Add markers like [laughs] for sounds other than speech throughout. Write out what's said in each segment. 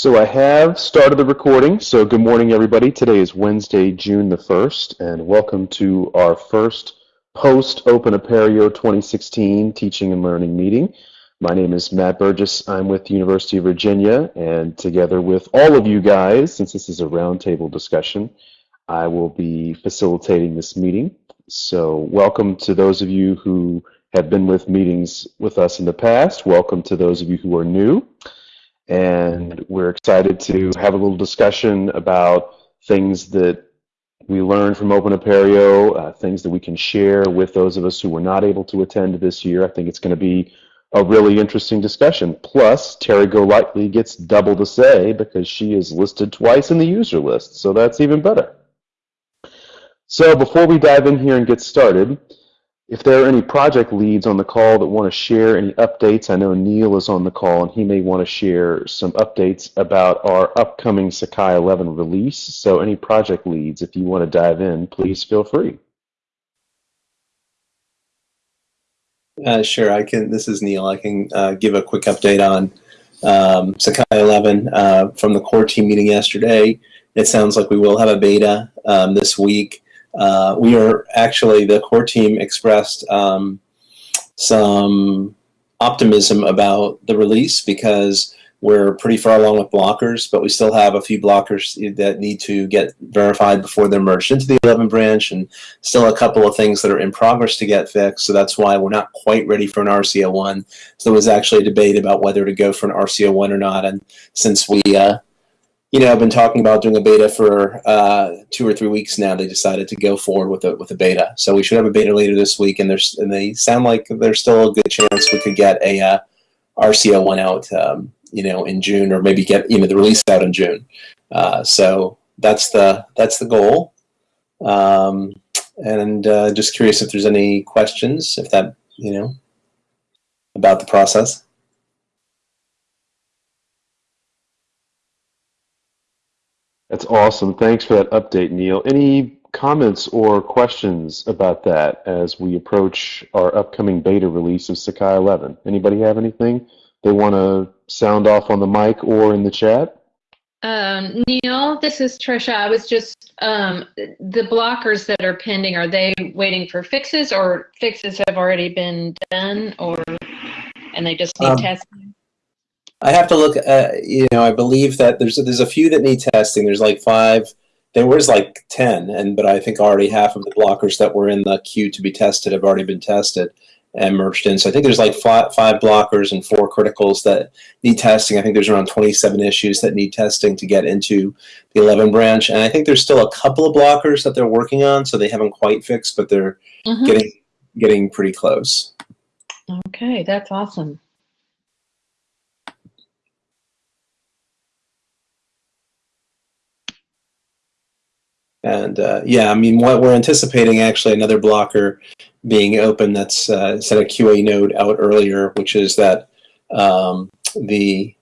So I have started the recording. So good morning, everybody. Today is Wednesday, June the 1st, and welcome to our first post-Open Apereo 2016 teaching and learning meeting. My name is Matt Burgess. I'm with the University of Virginia, and together with all of you guys, since this is a roundtable discussion, I will be facilitating this meeting. So welcome to those of you who have been with meetings with us in the past. Welcome to those of you who are new and we're excited to have a little discussion about things that we learned from Open Apereo, uh, things that we can share with those of us who were not able to attend this year. I think it's going to be a really interesting discussion. Plus, Terry Golightly gets double to say because she is listed twice in the user list, so that's even better. So before we dive in here and get started, if there are any project leads on the call that want to share any updates, I know Neil is on the call and he may want to share some updates about our upcoming Sakai 11 release. So any project leads, if you want to dive in, please feel free. Uh, sure, I can. This is Neil. I can uh, give a quick update on um, Sakai 11 uh, from the core team meeting yesterday. It sounds like we will have a beta um, this week. Uh, we are actually, the core team expressed um, some optimism about the release because we're pretty far along with blockers, but we still have a few blockers that need to get verified before they're merged into the 11 branch, and still a couple of things that are in progress to get fixed. So that's why we're not quite ready for an RCO1. So there was actually a debate about whether to go for an RCO1 or not. And since we uh, you know, I've been talking about doing a beta for uh, two or three weeks now. They decided to go forward with a with a beta, so we should have a beta later this week. And there's and they sound like there's still a good chance we could get a uh, RCO one out, um, you know, in June, or maybe get you know the release out in June. Uh, so that's the that's the goal. Um, and uh, just curious if there's any questions, if that you know about the process. That's awesome. Thanks for that update, Neil. Any comments or questions about that as we approach our upcoming beta release of Sakai 11? Anybody have anything they want to sound off on the mic or in the chat? Um, Neil, this is Trisha. I was just, um, the blockers that are pending, are they waiting for fixes or fixes have already been done or, and they just need um, testing? I have to look. At, you know, I believe that there's there's a few that need testing. There's like five. There was like ten, and but I think already half of the blockers that were in the queue to be tested have already been tested and merged in. So I think there's like five, five blockers and four criticals that need testing. I think there's around 27 issues that need testing to get into the 11 branch, and I think there's still a couple of blockers that they're working on, so they haven't quite fixed, but they're mm -hmm. getting getting pretty close. Okay, that's awesome. And uh, yeah, I mean, what we're anticipating actually another blocker being open that's uh, set a QA node out earlier, which is that um, the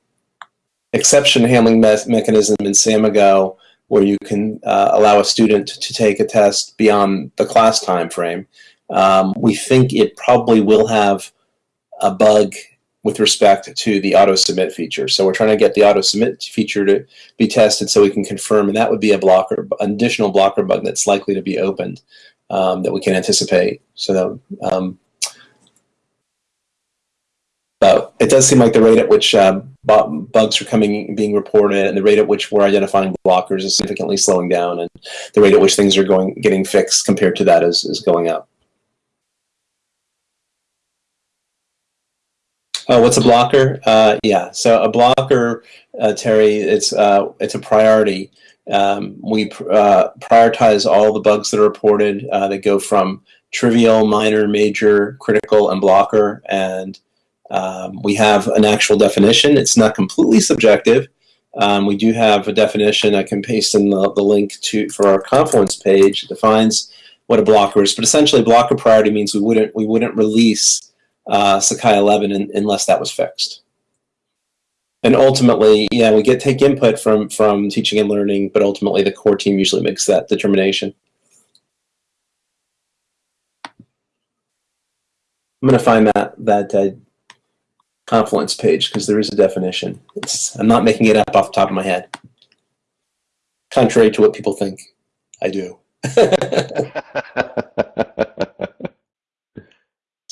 exception handling me mechanism in Samigo, where you can uh, allow a student to take a test beyond the class time frame. Um, we think it probably will have a bug with respect to the auto submit feature. So we're trying to get the auto submit feature to be tested so we can confirm, and that would be a blocker, an additional blocker bug that's likely to be opened um, that we can anticipate. So that, um, but it does seem like the rate at which uh, bugs are coming, being reported, and the rate at which we're identifying blockers is significantly slowing down, and the rate at which things are going, getting fixed compared to that is, is going up. Oh, what's a blocker? Uh, yeah, so a blocker, uh, Terry, it's uh, it's a priority. Um, we pr uh, prioritize all the bugs that are reported uh, that go from trivial, minor, major, critical, and blocker, and um, we have an actual definition. It's not completely subjective. Um, we do have a definition. I can paste in the, the link to for our Confluence page. It defines what a blocker is, but essentially, blocker priority means we wouldn't we wouldn't release uh, Sakai 11 in, unless that was fixed. And ultimately, yeah, we get take input from from teaching and learning, but ultimately the core team usually makes that determination. I'm going to find that that uh, Confluence page because there is a definition. It's, I'm not making it up off the top of my head. Contrary to what people think, I do. [laughs] [laughs]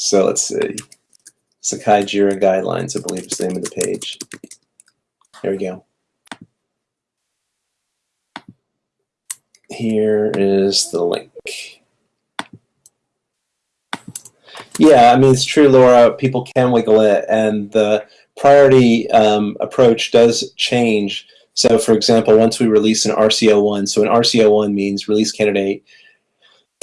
so let's see. Sakai Jira Guidelines, I believe is the name of the page. There we go. Here is the link. Yeah, I mean, it's true, Laura. People can wiggle it, and the priority um, approach does change. So, for example, once we release an RCO1, so an RCO1 means release candidate,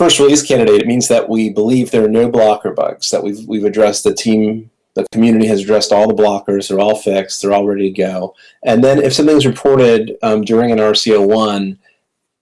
first release candidate, it means that we believe there are no blocker bugs, that we've, we've addressed the team, the community has addressed all the blockers, they're all fixed, they're all ready to go. And then if something's reported um, during an RCO1,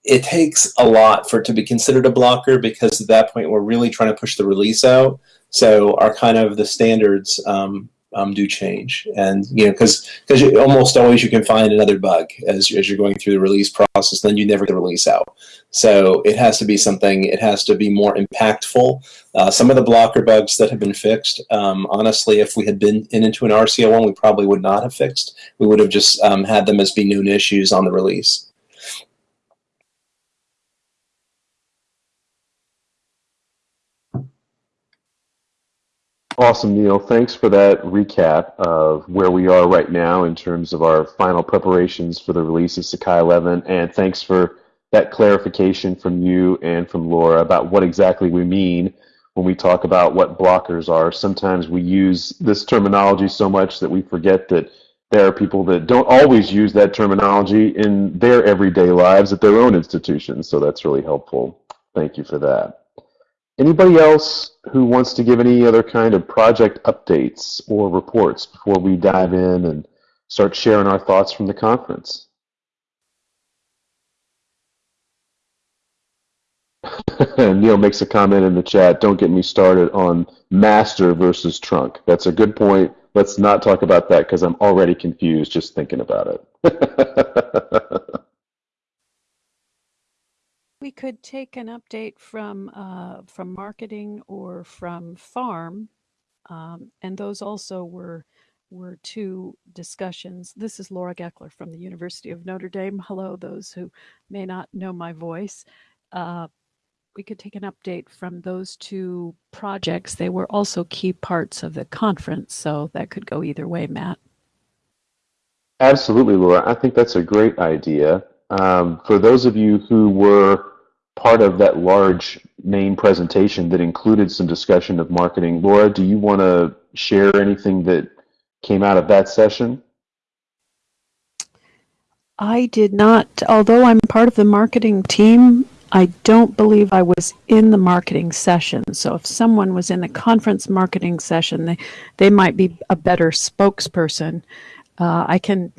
it takes a lot for it to be considered a blocker because at that point we're really trying to push the release out. So our kind of the standards um, um, do change, and you know because because almost always you can find another bug as as you're going through the release process, then you never get the release out. So it has to be something. It has to be more impactful. Uh, some of the blocker bugs that have been fixed, um, honestly, if we had been in into an RCO one, we probably would not have fixed. We would have just um, had them as being known issues on the release. Awesome, Neil. Thanks for that recap of where we are right now in terms of our final preparations for the release of Sakai 11. And thanks for that clarification from you and from Laura about what exactly we mean when we talk about what blockers are. Sometimes we use this terminology so much that we forget that there are people that don't always use that terminology in their everyday lives at their own institutions. So that's really helpful. Thank you for that. Anybody else who wants to give any other kind of project updates or reports before we dive in and start sharing our thoughts from the conference? [laughs] Neil makes a comment in the chat, don't get me started on master versus trunk. That's a good point. Let's not talk about that because I'm already confused just thinking about it. [laughs] We could take an update from uh, from marketing or from farm, um, and those also were were two discussions. This is Laura Gekeler from the University of Notre Dame. Hello, those who may not know my voice. Uh, we could take an update from those two projects. They were also key parts of the conference, so that could go either way, Matt. Absolutely, Laura. I think that's a great idea. Um, for those of you who were part of that large main presentation that included some discussion of marketing. Laura, do you want to share anything that came out of that session? I did not, although I'm part of the marketing team, I don't believe I was in the marketing session. So if someone was in the conference marketing session, they, they might be a better spokesperson. Uh, I can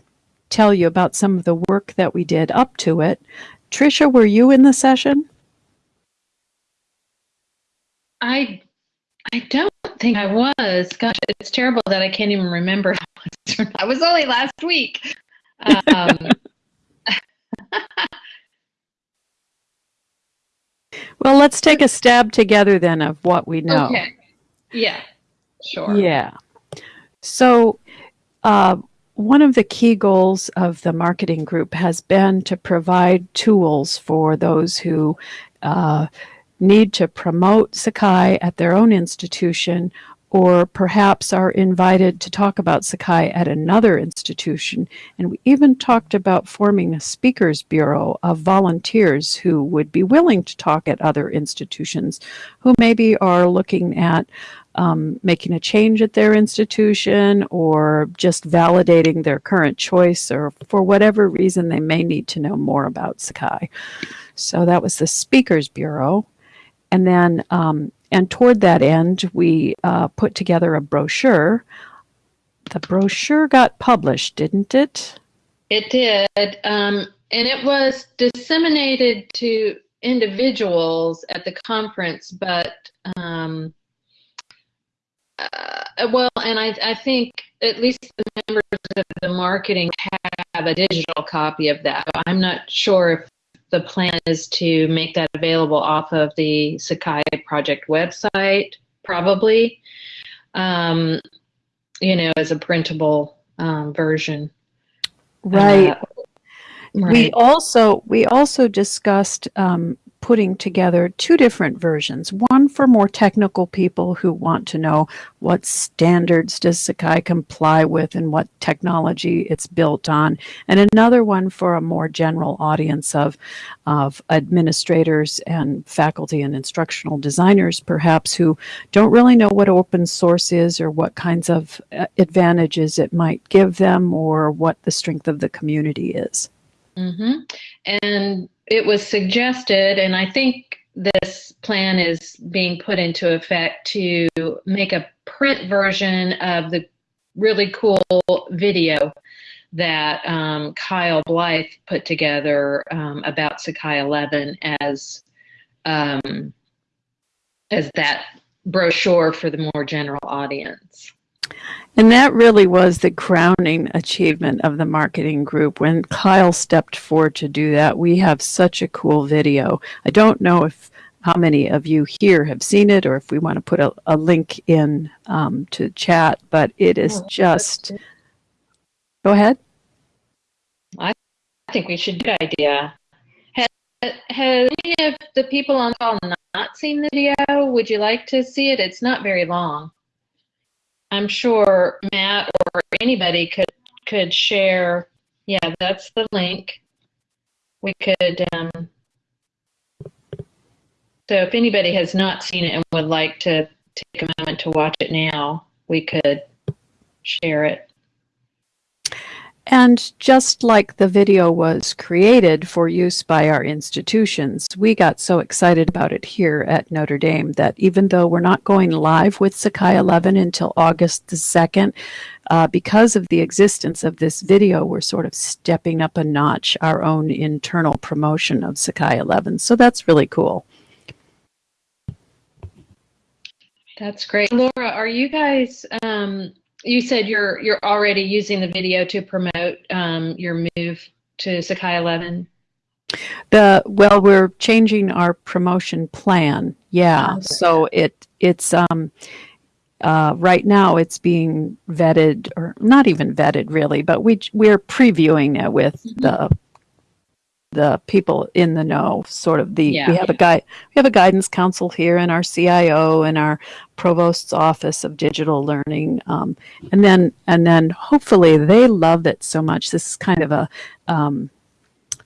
tell you about some of the work that we did up to it. Trisha, were you in the session? I I don't think I was. Gosh, it's terrible that I can't even remember. [laughs] I was only last week. Um, [laughs] well, let's take a stab together then of what we know. Okay. Yeah. Sure. Yeah. So, uh, one of the key goals of the marketing group has been to provide tools for those who uh, need to promote Sakai at their own institution or perhaps are invited to talk about Sakai at another institution. And we even talked about forming a speakers bureau of volunteers who would be willing to talk at other institutions, who maybe are looking at um, making a change at their institution or just validating their current choice or for whatever reason they may need to know more about Sakai. So that was the Speakers Bureau. And then, um, and toward that end, we uh, put together a brochure. The brochure got published, didn't it? It did. Um, and it was disseminated to individuals at the conference, but um, uh, well, and I, I think at least the members of the marketing have a digital copy of that. I'm not sure if the plan is to make that available off of the Sakai project website, probably. Um, you know, as a printable um, version. Right. Uh, We also we also discussed um, putting together two different versions. One for more technical people who want to know what standards does Sakai comply with and what technology it's built on, and another one for a more general audience of of administrators and faculty and instructional designers, perhaps who don't really know what open source is or what kinds of uh, advantages it might give them or what the strength of the community is. Hmm And it was suggested, and I think this plan is being put into effect to make a print version of the really cool video that um, Kyle Blythe put together um, about Sakai 11 as um, as that brochure for the more general audience. And that really was the crowning achievement of the marketing group. When Kyle stepped forward to do that, we have such a cool video. I don't know if how many of you here have seen it or if we want to put a, a link in um, to chat, but it is Oh, just. Go ahead. I think we should. Good idea. Has, has any of the people on the call not seen the video? Would you like to see it? It's not very long. I'm sure Matt or anybody could could share. Yeah, that's the link. We could. Um, so if anybody has not seen it and would like to take a moment to watch it now, we could share it. And just like the video was created for use by our institutions, we got so excited about it here at Notre Dame that even though we're not going live with Sakai 11 until August the 2nd, uh, because of the existence of this video, we're sort of stepping up a notch our own internal promotion of Sakai 11. So that's really cool. That's great. Laura, are you guys, um, you said you're you're already using the video to promote um, your move to Sakai 11? The well, we're changing our promotion plan. Yeah, Okay. so it it's um uh, right now it's being vetted or not even vetted really, but we we're previewing it with Mhm. the the people in the know. Sort of the Yeah. we have a guy we have a guidance council here and our CIO and our provost's office of digital learning, um, and then and then hopefully they love it so much. This is kind of a um,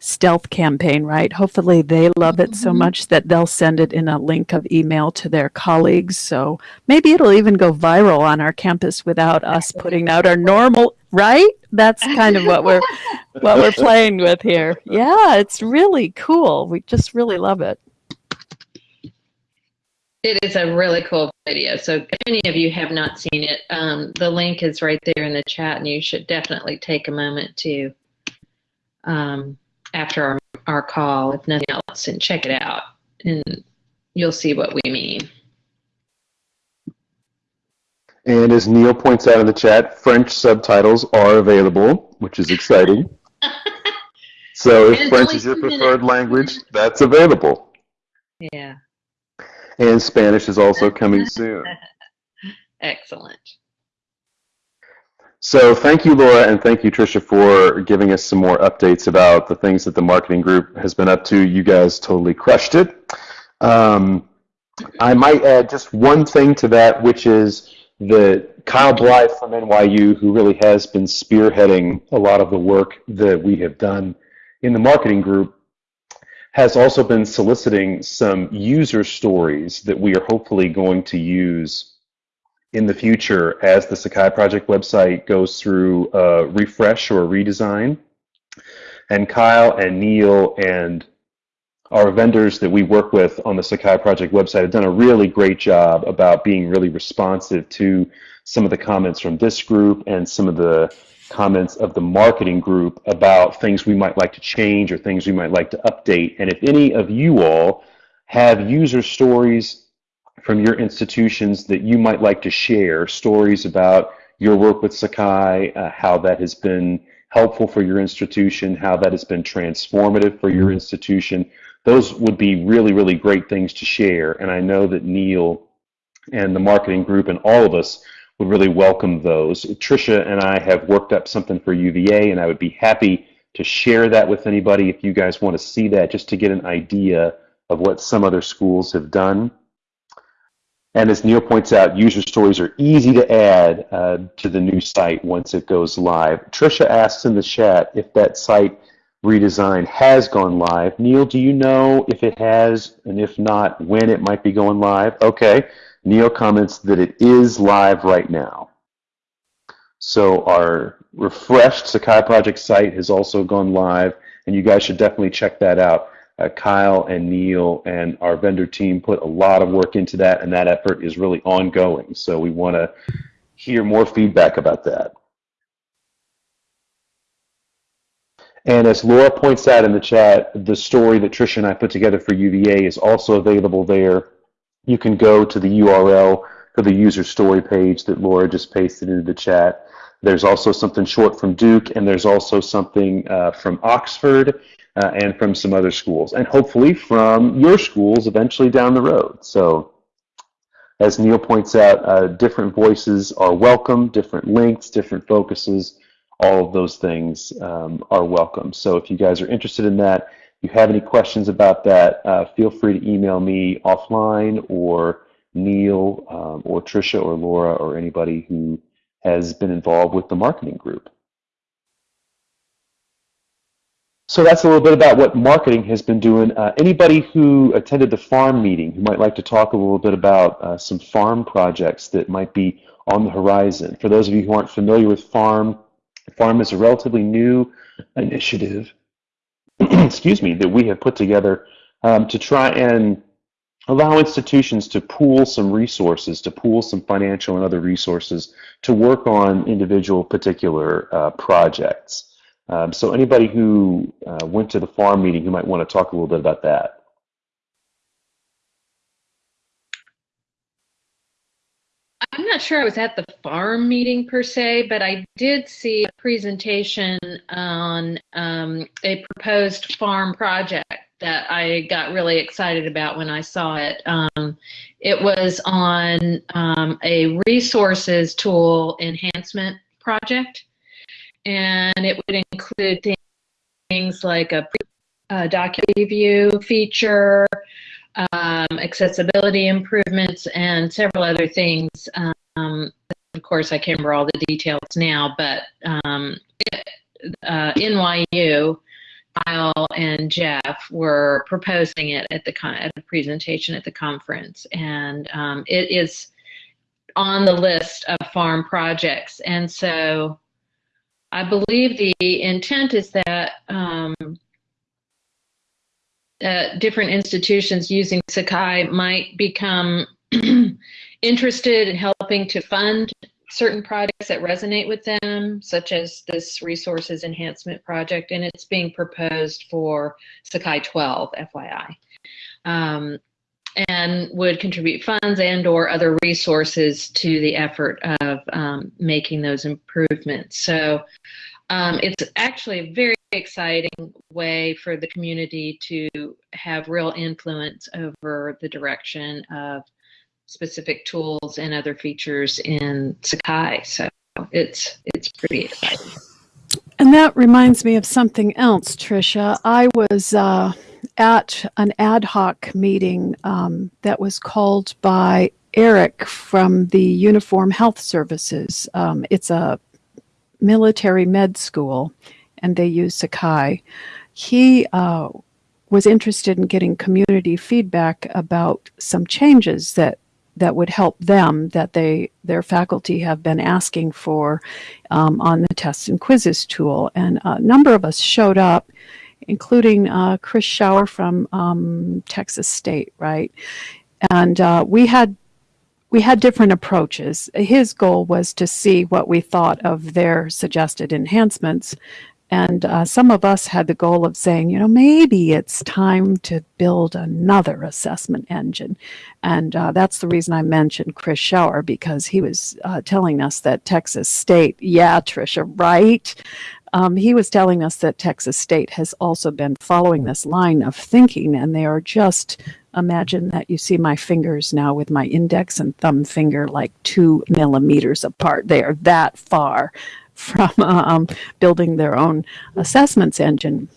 stealth campaign, right? Hopefully they love it so Mhm. much that they'll send it in a link of email to their colleagues. So maybe it'll even go viral on our campus without us putting out our normal, right? That's kind of what we're what we're playing with here. Yeah, it's really cool. We just really love it. It is a really cool video. So if any of you have not seen it, um, the link is right there in the chat, and you should definitely take a moment to, um, after our, our call, if nothing else, and check it out, and you'll see what we mean. And as Neil points out in the chat, French subtitles are available, which is exciting. [laughs] So if French is your preferred language, that's available. Yeah, And Spanish is also coming soon. [laughs] excellent. So thank you, Laura, and thank you, Tricia, for giving us some more updates about the things that the marketing group has been up to. You guys totally crushed it. Um, I might add just one thing to that, which is that Kyle Blythe from NYU, who really has been spearheading a lot of the work that we have done in the marketing group, has also been soliciting some user stories that we are hopefully going to use in the future as the Sakai Project website goes through a refresh or redesign. And Kyle and Neil and our vendors that we work with on the Sakai Project website have done a really great job about being really responsive to some of the comments from this group and some of the comments of the marketing group about things we might like to change or things we might like to update. And if any of you all have user stories from your institutions that you might like to share, stories about your work with Sakai, uh, how that has been helpful for your institution, how that has been transformative for your institution, those would be really, really great things to share. And I know that Neil and the marketing group and all of us would really welcome those. Tricia and I have worked up something for UVA, and I would be happy to share that with anybody if you guys want to see that, just to get an idea of what some other schools have done. And as Neil points out, user stories are easy to add uh, to the new site once it goes live. Trisha asks in the chat if that site redesign has gone live. Neil, do you know if it has, and if not, when it might be going live? Okay. Neil comments that it is live right now. So our refreshed Sakai Project site has also gone live, and you guys should definitely check that out. Uh, Kyle and Neil and our vendor team put a lot of work into that, and that effort is really ongoing. So we want to hear more feedback about that. And as Laura points out in the chat, the story that Trisha and I put together for UVA is also available there. You can go to the URL for the user story page that Laura just pasted into the chat. There's also something short from Duke, and there's also something uh, from Oxford uh, and from some other schools, and hopefully from your schools eventually down the road. So as Neil points out, uh, different voices are welcome, different lengths, different focuses, all of those things um, are welcome. So if you guys are interested in that, you have any questions about that, uh, feel free to email me offline or Neil um, or Trisha or Laura or anybody who has been involved with the marketing group. So that's a little bit about what marketing has been doing. Uh, anybody who attended the farm meeting who might like to talk a little bit about uh, some farm projects that might be on the horizon. For those of you who aren't familiar with farm, farm is a relatively new initiative, [clears throat] excuse me, that we have put together um, to try and allow institutions to pool some resources, to pool some financial and other resources to work on individual particular uh, projects. Um, so anybody who uh, went to the farm meeting who might want to talk a little bit about that. I'm not sure I was at the farm meeting per se, but I did see a presentation on um, a proposed farm project that I got really excited about when I saw it. Um, it was on um, a resources tool enhancement project and it would include things like a, a document review feature, um, accessibility improvements, and several other things. Um, of course, I can't remember all the details now, but um, uh, NYU, Kyle and Jeff were proposing it at the at a presentation at the conference, and um, it is on the list of farm projects. And so I believe the intent is that um, uh, different institutions using Sakai might become [clears throat] interested in helping to fund certain projects that resonate with them, such as this resources enhancement project, and it's being proposed for Sakai 12, FYI. Um, and would contribute funds and or other resources to the effort of um, making those improvements. So um, it's actually a very exciting way for the community to have real influence over the direction of specific tools and other features in Sakai. So it's it's pretty exciting. And that reminds me of something else, Tricia. I was uh, at an ad hoc meeting um, that was called by Eric from the Uniform Health Services. Um, it's a military med school, and they use Sakai. He uh, was interested in getting community feedback about some changes that that would help them that they their faculty have been asking for um, on the tests and quizzes tool and a number of us showed up including uh, Chris Schauer from um, Texas State, right? And uh, we had we had different approaches. His goal was to see what we thought of their suggested enhancements. And uh, some of us had the goal of saying, you know, maybe it's time to build another assessment engine. And uh, that's the reason I mentioned Chris Schauer, because he was uh, telling us that Texas State, yeah, Tricia, right? Um, he was telling us that Texas State has also been following this line of thinking, and they are just imagine that you see my fingers now with my index and thumb finger like two millimeters apart. They are that far [laughs] from um, building their own assessments engine.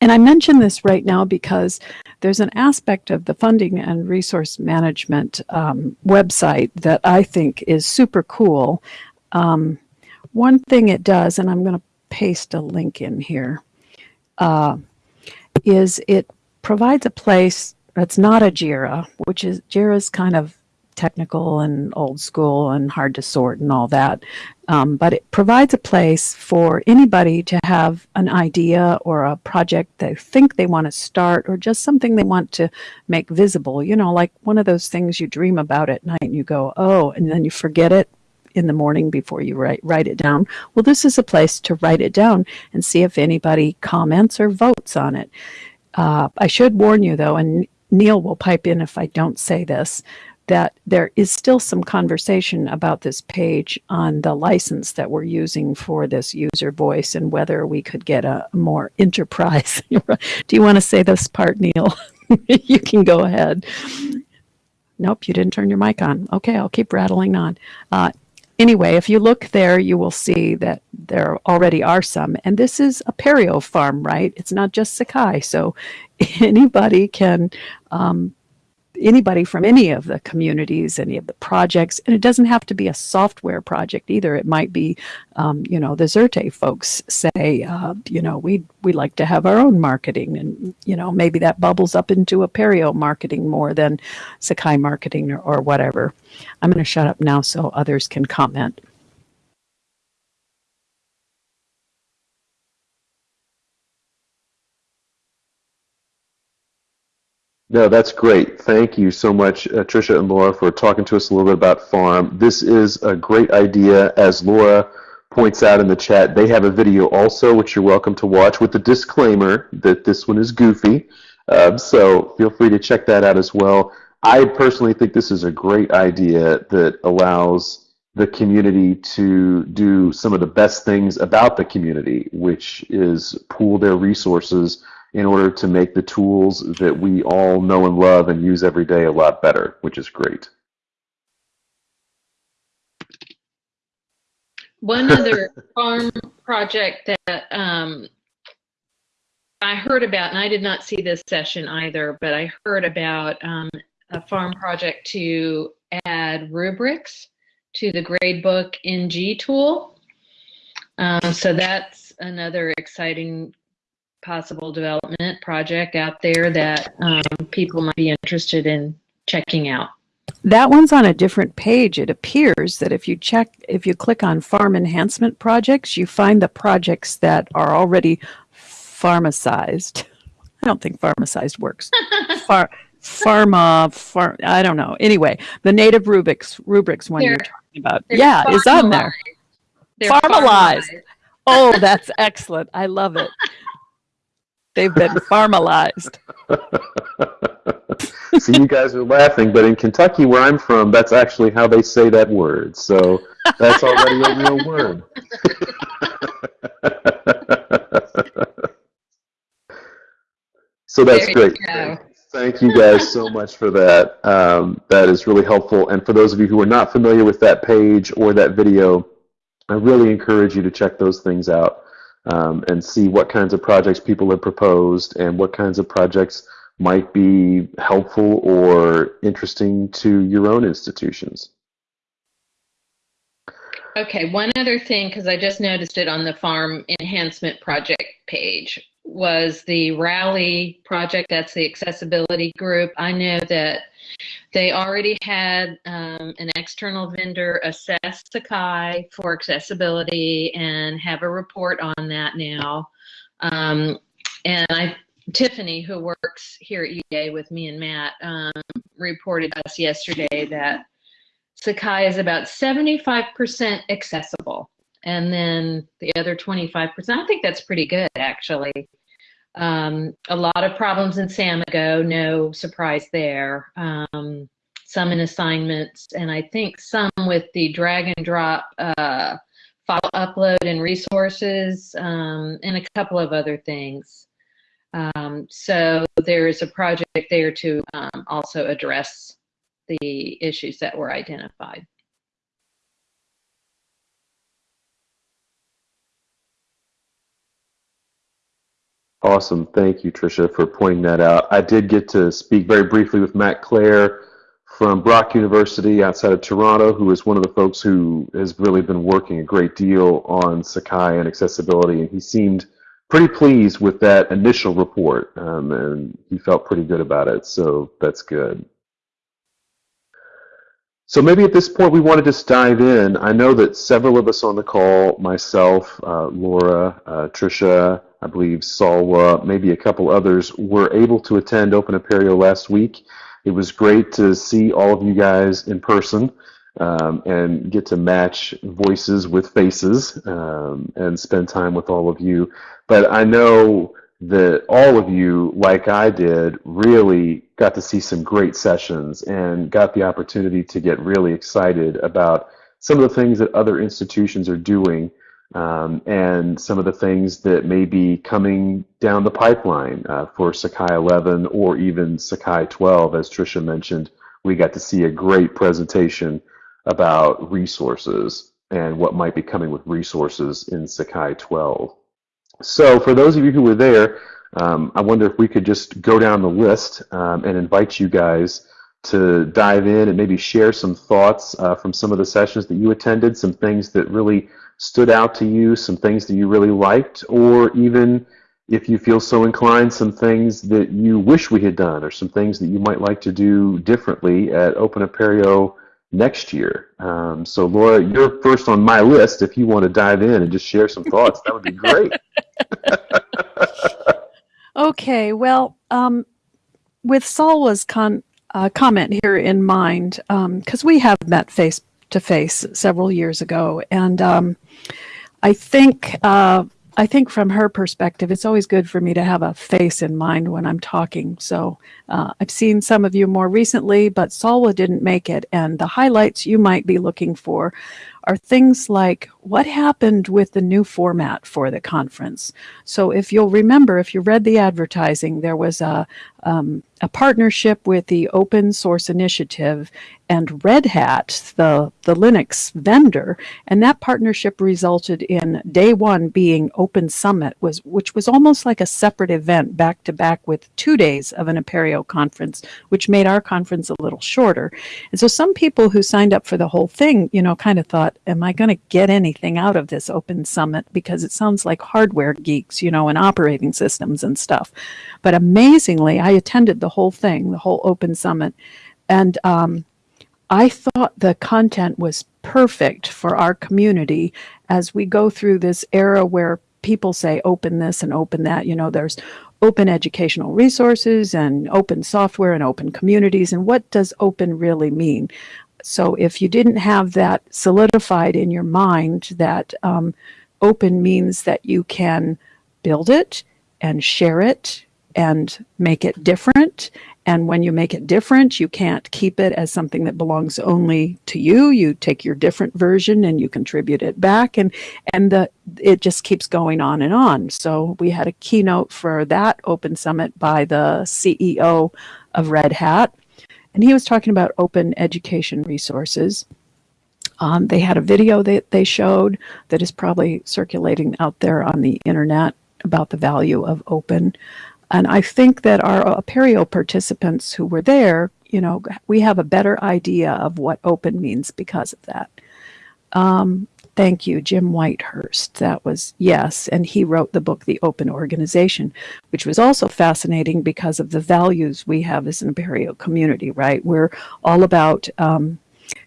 And I mention this right now because there's an aspect of the funding and resource management um, website that I think is super cool. Um, one thing it does, and I'm going to paste a link in here, uh, is it provides a place that's not a JIRA, which is JIRA's kind of technical and old school and hard to sort and all that. Um, but it provides a place for anybody to have an idea or a project they think they want to start or just something they want to make visible. You know, like one of those things you dream about at night and you go, oh, and then you forget it in the morning before you write write it down. Well, this is a place to write it down and see if anybody comments or votes on it. Uh, I should warn you though, and Neil will pipe in if I don't say this, that there is still some conversation about this page on the license that we're using for this user voice and whether we could get a more enterprise. [laughs] Do you want to say this part, Neil? [laughs] you can go ahead. Nope, you didn't turn your mic on. Okay, I'll keep rattling on. Uh, anyway, if you look there, you will see that there already are some. And this is Apereo farm, right? It's not just Sakai. So [laughs] anybody can um, anybody from any of the communities, any of the projects, and it doesn't have to be a software project either. It might be, um, you know, the Xerte folks say, uh, you know, we we like to have our own marketing, and you know, maybe that bubbles up into Apereo marketing more than Sakai marketing or, or whatever. I'm going to shut up now so others can comment. No, that's great. Thank you so much, uh, Tricia and Laura, for talking to us a little bit about farm. This is a great idea. As Laura points out in the chat, they have a video also, which you're welcome to watch, with the disclaimer that this one is goofy. Um, so feel free to check that out as well. I personally think this is a great idea that allows the community to do some of the best things about the community, which is pool their resources in order to make the tools that we all know and love and use every day a lot better, which is great. One other [laughs] farm project that um, I heard about, and I did not see this session either, but I heard about um, a farm project to add rubrics to the gradebook NG tool. Um, so that's another exciting possible development project out there that um, people might be interested in checking out. That one's on a different page. It appears that if you check, if you click on farm enhancement projects, you find the projects that are already pharmacized. [laughs] I don't think pharmacized works. [laughs] Far, pharma, far, I don't know. Anyway, the native rubrics, rubrics one they're, you're talking about. Yeah, is on there. They're Farmalized. Oh, [laughs] that's excellent. I love it. They've been farmalized. See, [laughs] you guys are laughing, but in Kentucky, where I'm from, that's actually how they say that word. So that's already a real word. [laughs] so that's great. Thank you guys so much for that. Um, that is really helpful. And for those of you who are not familiar with that page or that video, I really encourage you to check those things out um, and see what kinds of projects people have proposed and what kinds of projects might be helpful or interesting to your own institutions. Okay, one other thing, because I just noticed it on the farm enhancement project page, was the Rally project. That's the accessibility group. I know that they already had um, an external vendor assess Sakai for accessibility and have a report on that now. Um, and I, Tiffany, who works here at EA with me and Matt, um, reported us yesterday that Sakai is about 75% accessible. And then the other 25%, I think that's pretty good actually. Um, a lot of problems in Samigo, no surprise there. Um, some in assignments, and I think some with the drag and drop uh, file upload and resources, um, and a couple of other things. Um, so there is a project there to um, also address the issues that were identified. Awesome. Thank you, Tricia, for pointing that out. I did get to speak very briefly with Matt Clare from Brock University outside of Toronto, who is one of the folks who has really been working a great deal on Sakai and accessibility, and he seemed pretty pleased with that initial report, um, and he felt pretty good about it, so that's good. So maybe at this point we want to just dive in. I know that several of us on the call, myself, uh, Laura, uh, Tricia, I believe Salwa, maybe a couple others, were able to attend Open Apereo last week. It was great to see all of you guys in person um, and get to match voices with faces um, and spend time with all of you. But I know that all of you, like I did, really got to see some great sessions and got the opportunity to get really excited about some of the things that other institutions are doing um, and some of the things that may be coming down the pipeline uh, for Sakai 11 or even Sakai 12. As Tricia mentioned, we got to see a great presentation about resources and what might be coming with resources in Sakai 12. So for those of you who were there, um, I wonder if we could just go down the list um, and invite you guys to dive in and maybe share some thoughts uh, from some of the sessions that you attended, some things that really stood out to you, some things that you really liked, or even if you feel so inclined, some things that you wish we had done, or some things that you might like to do differently at Open Apereo next year. Um, so, Laura, you're first on my list. If you want to dive in and just share some thoughts, that would be great. [laughs] okay, well, um, with Salwa's con- uh, comment here in mind, because um, we have met face to face several years ago, and um, I think uh, I think from her perspective, it's always good for me to have a face in mind when I'm talking. So uh, I've seen some of you more recently, but Salwa didn't make it, and the highlights you might be looking for are things like what happened with the new format for the conference. So if you'll remember, if you read the advertising, there was a, um, a partnership with the Open Source Initiative and Red Hat, the, the Linux vendor, and that partnership resulted in day one being Open Summit, was which was almost like a separate event back to back with two days of an Apereo conference, which made our conference a little shorter. And so some people who signed up for the whole thing, you know, kind of thought, am I going to get anything out of this Open Summit? Because it sounds like hardware geeks, you know, and operating systems and stuff. But amazingly, I attended the whole thing, the whole Open Summit. And um, I thought the content was perfect for our community as we go through this era where people say open this and open that. You know, there's open educational resources and open software and open communities. And what does open really mean? So if you didn't have that solidified in your mind that um, open means that you can build it and share it and make it different. And when you make it different, you can't keep it as something that belongs only to you. You take your different version and you contribute it back, and and the it just keeps going on and on. So we had a keynote for that Open Summit by the CEO of Red Hat, and he was talking about open education resources. Um, they had a video that they showed that is probably circulating out there on the internet about the value of open. And I think that our Apereo participants who were there, you know, we have a better idea of what open means because of that. Um, thank you, Jim Whitehurst. That was, yes, and he wrote the book, The Open Organization, which was also fascinating because of the values we have as an Apereo community, right? We're all about um,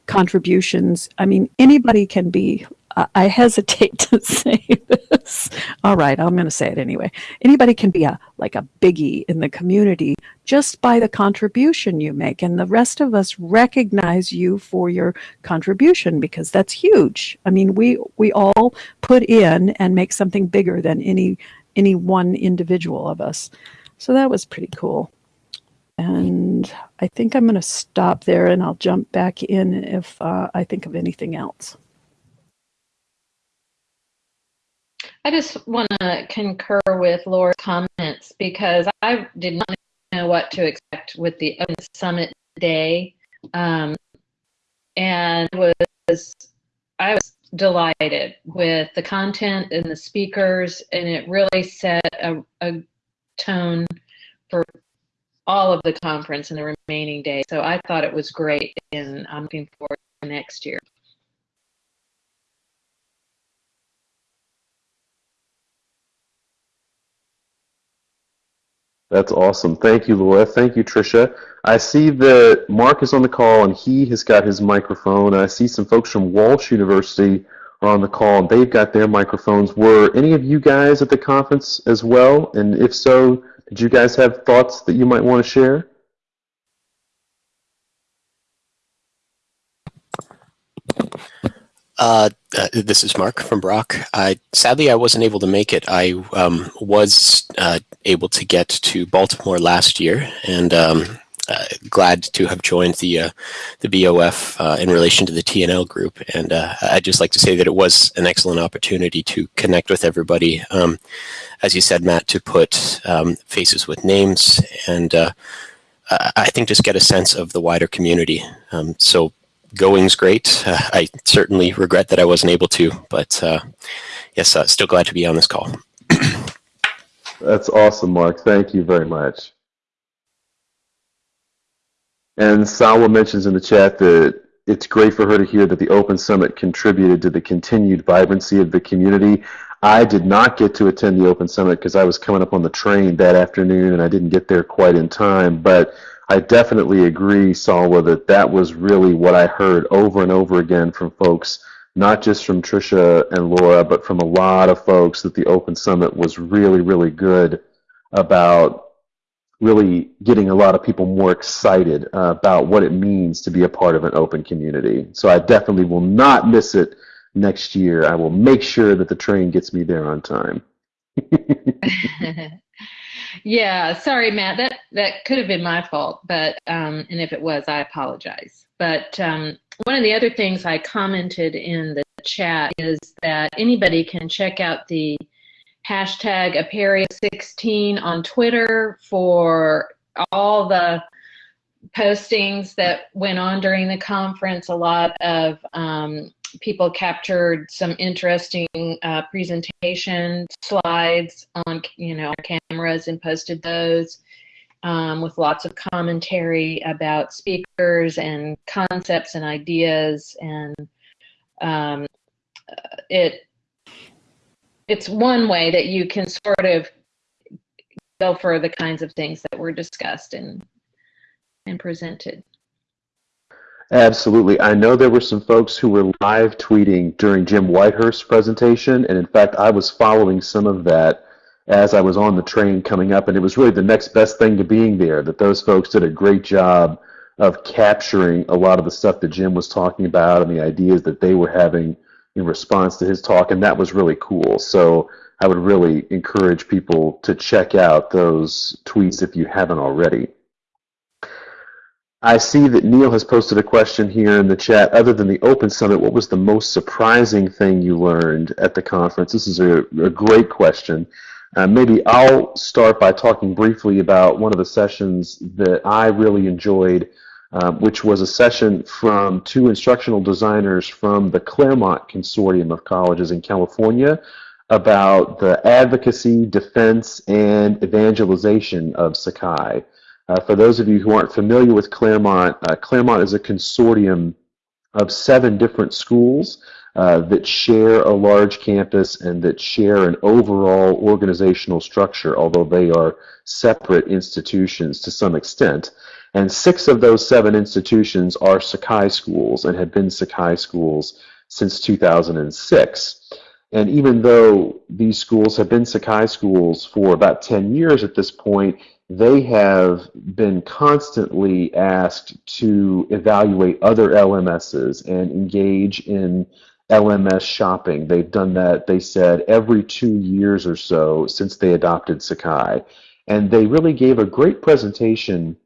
contributions. I mean, anybody can be I hesitate [laughs] to say this. All right, I'm going to say it anyway. Anybody can be a like a biggie in the community just by the contribution you make, and the rest of us recognize you for your contribution because that's huge. I mean, we we all put in and make something bigger than any any one individual of us. So that was pretty cool. And I think I'm going to stop there, and I'll jump back in if uh, I think of anything else. I just want to concur with Laura's comments because I did not know what to expect with the Open Summit day. Um, and was I was delighted with the content and the speakers, and it really set a, a tone for all of the conference and the remaining day. So I thought it was great, and I'm looking forward to next year. That's awesome. Thank you, Laura. Thank you, Tricia. I see that Mark is on the call and he has got his microphone. I see some folks from Walsh University are on the call and they've got their microphones. Were any of you guys at the conference as well? And if so, did you guys have thoughts that you might want to share? Uh, uh, this is Mark from Brock. I, sadly, I wasn't able to make it. I um, was uh, able to get to Baltimore last year, and um, uh, glad to have joined the uh, the BOF uh, in relation to the TNL group. And I'd just like to say that it was an excellent opportunity to connect with everybody. Um, as you said, Matt, to put um, faces with names and I think just get a sense of the wider community. Um, so going's great. Uh, I certainly regret that I wasn't able to, but uh, yes, uh, still glad to be on this call. [clears throat] That's awesome, Mark. Thank you very much. And Salwa mentions in the chat that it's great for her to hear that the Open Summit contributed to the continued vibrancy of the community. I did not get to attend the Open Summit because I was coming up on the train that afternoon and I didn't get there quite in time, but I definitely agree, Salwa, that that was really what I heard over and over again from folks, not just from Trisha and Laura, but from a lot of folks that the Open Summit was really, really good about really getting a lot of people more excited uh, about what it means to be a part of an open community. So I definitely will not miss it next year. I will make sure that the train gets me there on time. [laughs] [laughs] [laughs] Yeah, sorry, Matt. That that could have been my fault, but um, and if it was, I apologize. But um, one of the other things I commented in the chat is that anybody can check out the hashtag Apereo16 on Twitter for all the postings that went on during the conference. A lot of um, people captured some interesting uh, presentation slides on you know cameras and posted those um, with lots of commentary about speakers and concepts and ideas and um, it it's one way that you can sort of go for the kinds of things that were discussed and and presented. Absolutely. I know there were some folks who were live tweeting during Jim Whitehurst's presentation, and in fact, I was following some of that as I was on the train coming up, and it was really the next best thing to being there, that those folks did a great job of capturing a lot of the stuff that Jim was talking about and the ideas that they were having in response to his talk, and that was really cool. So I would really encourage people to check out those tweets if you haven't already. I see that Neil has posted a question here in the chat. Other than the Open Summit, what was the most surprising thing you learned at the conference? This is a, a great question. Uh, maybe I'll start by talking briefly about one of the sessions that I really enjoyed, uh, which was a session from two instructional designers from the Claremont Consortium of Colleges in California about the advocacy, defense, and evangelization of Sakai. Uh, for those of you who aren't familiar with Claremont, uh, Claremont is a consortium of seven different schools uh, that share a large campus and that share an overall organizational structure, although they are separate institutions to some extent. And six of those seven institutions are Sakai schools and have been Sakai schools since 2006. And even though these schools have been Sakai schools for about 10 years at this point, they have been constantly asked to evaluate other LMSs and engage in LMS shopping. They've done that, they said, every two years or so since they adopted Sakai. And they really gave a great presentation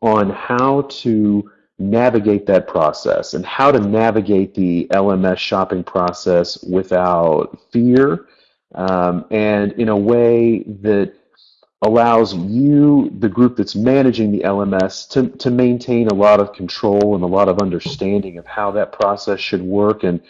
on how to navigate that process and how to navigate the LMS shopping process without fear um, and in a way that allows you, the group that's managing the LMS, to, to maintain a lot of control and a lot of understanding of how that process should work and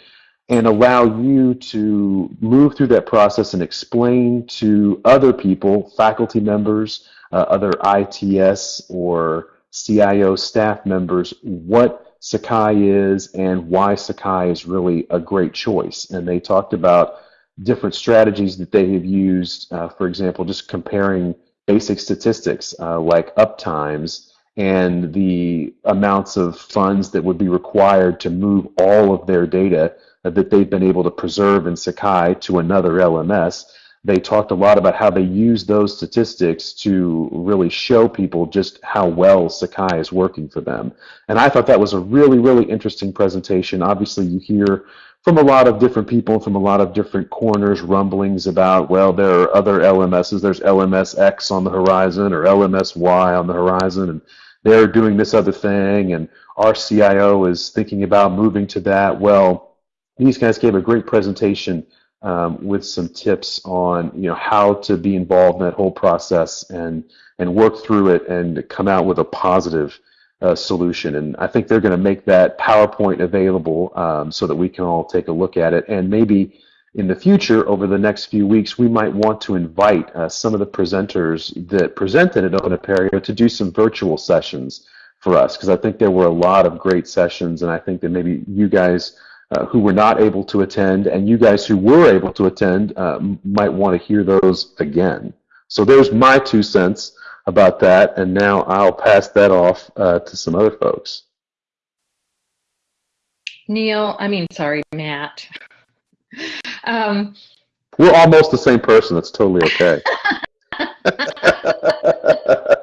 and allow you to move through that process and explain to other people, faculty members, uh, other ITS or CIO staff members, what Sakai is and why Sakai is really a great choice. And they talked about different strategies that they have used, uh, for example, just comparing basic statistics uh, like uptimes and the amounts of funds that would be required to move all of their data that they've been able to preserve in Sakai to another LMS. They talked a lot about how they use those statistics to really show people just how well Sakai is working for them. And I thought that was a really, really interesting presentation. Obviously, you hear from a lot of different people from a lot of different corners rumblings about, well, there are other LMSs. There's LMSX on the horizon or LMSY on the horizon, and they're doing this other thing, and our CIO is thinking about moving to that. Well, these guys gave a great presentation um, with some tips on you know how to be involved in that whole process and and work through it and come out with a positive uh, solution. And I think they're going to make that PowerPoint available um, so that we can all take a look at it. And maybe in the future, over the next few weeks, we might want to invite uh, some of the presenters that presented at Open Apereo to do some virtual sessions for us because I think there were a lot of great sessions, and I think that maybe you guys uh, who were not able to attend, and you guys who were able to attend uh, might want to hear those again. So there's my two cents about that, and now I'll pass that off uh, to some other folks. Neil, I mean, sorry, Matt. [laughs] Um, We're almost the same person. That's totally okay. [laughs] [laughs]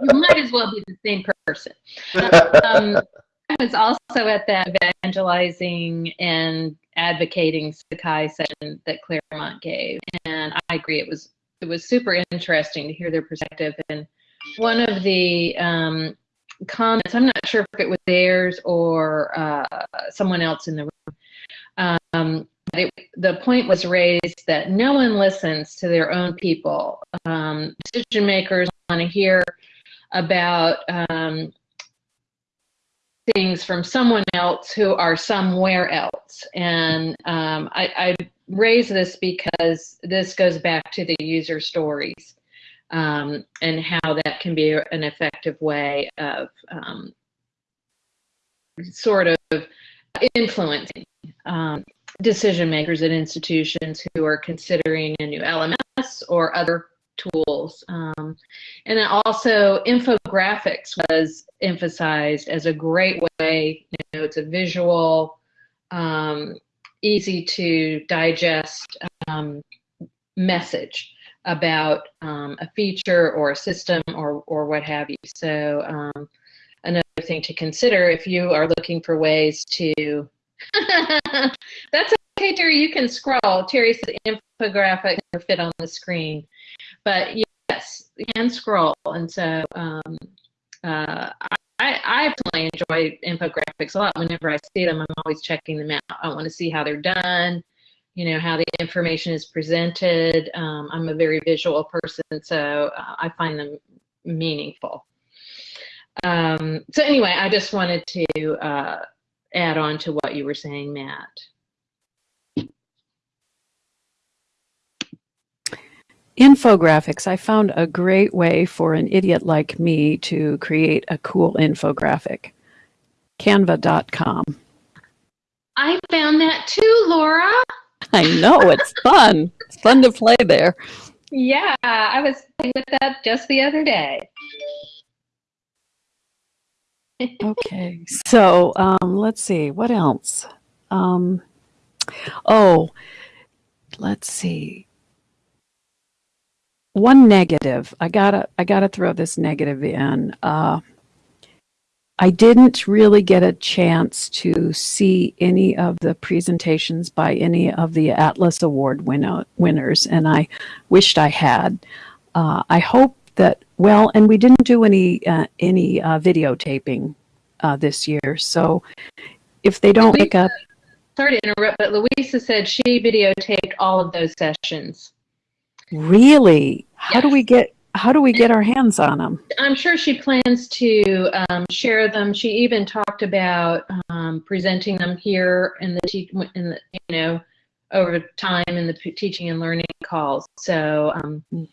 you might as well be the same person. Um, I was also at that evangelizing and advocating Sakai session that Claremont gave, and I agree it was it was super interesting to hear their perspective. And one of the um, comments, I'm not sure if it was theirs or uh, someone else in the room, um, it, the point was raised that no one listens to their own people. Um, decision makers want to hear about um, things from someone else who are somewhere else. And um, I, I, raise this because this goes back to the user stories um, and how that can be an effective way of um, sort of influencing um, decision makers at institutions who are considering a new LMS or other tools. Um, and then also infographics was emphasized as a great way, you know, it's a visual, um, easy to digest um, message about um, a feature or a system or, or what have you. So um, another thing to consider if you are looking for ways to [laughs] That's okay, Terry. You can scroll. Terry says infographic fit on the screen. But yes, you can scroll. And so um, uh, I, I personally enjoy infographics a lot. Whenever I see them, I'm always checking them out. I want to see how they're done, you know, how the information is presented. Um, I'm a very visual person, so uh, I find them meaningful. Um, so anyway, I just wanted to uh, add on to what you were saying, Matt. Infographics. I found a great way for an idiot like me to create a cool infographic. Canva.com. I found that too, Laura. I know, it's fun. It's fun to play there. Yeah, I was playing with that just the other day. okay, so um, let's see, what else? Um, oh, let's see one negative. I gotta I gotta throw this negative in. Uh, I didn't really get a chance to see any of the presentations by any of the Atlas Award winner, winners, and I wished I had. Uh, I hope that well, and we didn't do any uh, any uh, videotaping uh, this year, so if they don't pick up. Sorry to interrupt, but Louisa said she videotaped all of those sessions. Really? How yes. do we get how do we get our hands on them? I'm sure she plans to um, share them. She even talked about um, presenting them here in the, in the, you know, over time in the p- teaching and learning calls. So, um,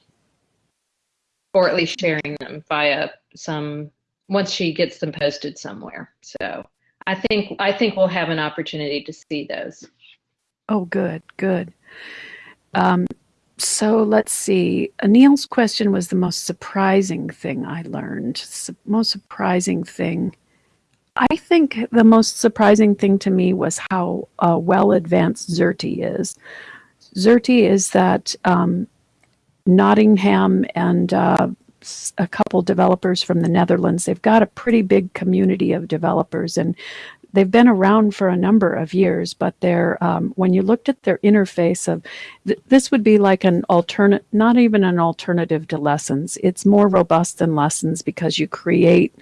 or at least sharing them via some once she gets them posted somewhere. So, I think I think we'll have an opportunity to see those. Oh, good, good. Um, so let's see. Anil's question was the most surprising thing I learned. Most surprising thing. I think the most surprising thing to me was how uh, well advanced Xerte is. Xerte is that um, Nottingham and uh, a couple developers from the Netherlands. They've got a pretty big community of developers, and they've been around for a number of years. But they're um, when you looked at their interface of th- this would be like an alternate, not even an alternative to lessons. It's more robust than lessons because you create